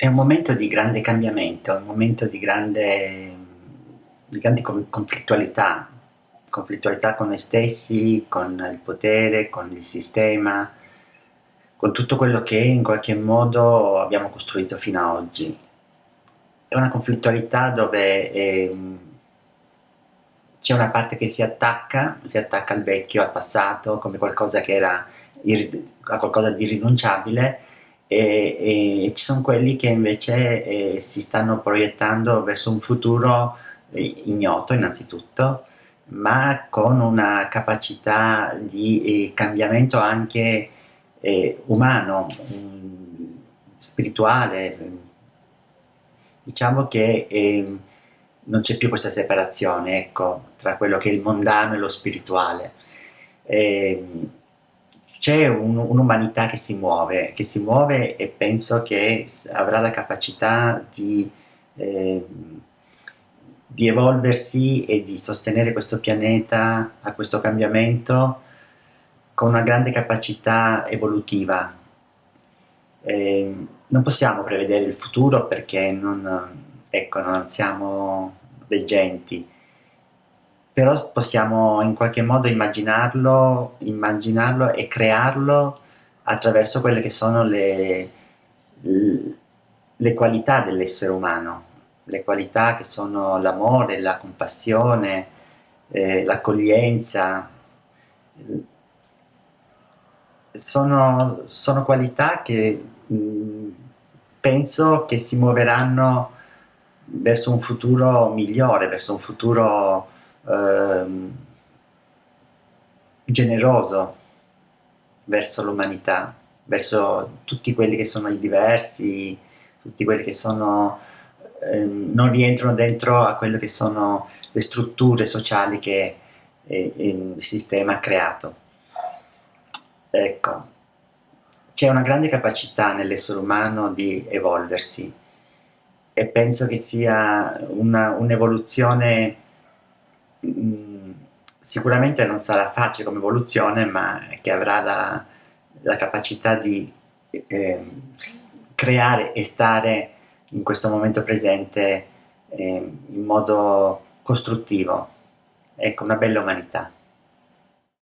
È un momento di grande cambiamento, un momento di grande, di grande conflittualità, conflittualità con noi stessi, con il potere, con il sistema, con tutto quello che in qualche modo abbiamo costruito fino ad oggi. È una conflittualità dove eh, c'è una parte che si attacca, si attacca al vecchio, al passato, come qualcosa che era a qualcosa di irrinunciabile, e, e ci sono quelli che invece eh, si stanno proiettando verso un futuro eh, ignoto innanzitutto, ma con una capacità di eh, cambiamento anche eh, umano, um, spirituale. Diciamo che ehm, non c'è più questa separazione ecco, tra quello che è il mondano e lo spirituale. Ehm, c'è un'umanità che si muove, che si muove e penso che avrà la capacità di, eh, di evolversi e di sostenere questo pianeta a questo cambiamento con una grande capacità evolutiva. Eh, non possiamo prevedere il futuro perché non, ecco, non siamo veggenti, però possiamo in qualche modo immaginarlo, immaginarlo e crearlo attraverso quelle che sono le, le qualità dell'essere umano, le qualità che sono l'amore, la compassione, eh, l'accoglienza, sono, sono, qualità che mh, penso che si muoveranno verso un futuro migliore, verso un futuro ehm, generoso verso l'umanità, verso tutti quelli che sono i diversi, tutti quelli che sono, ehm, non rientrano dentro a quelle che sono le strutture sociali che eh, il sistema ha creato. Ecco, c'è una grande capacità nell'essere umano di evolversi e penso che sia un'evoluzione Mm, sicuramente non sarà facile come evoluzione, ma che avrà la, la capacità di eh, creare e stare in questo momento presente eh, in modo costruttivo. Ecco, una bella umanità.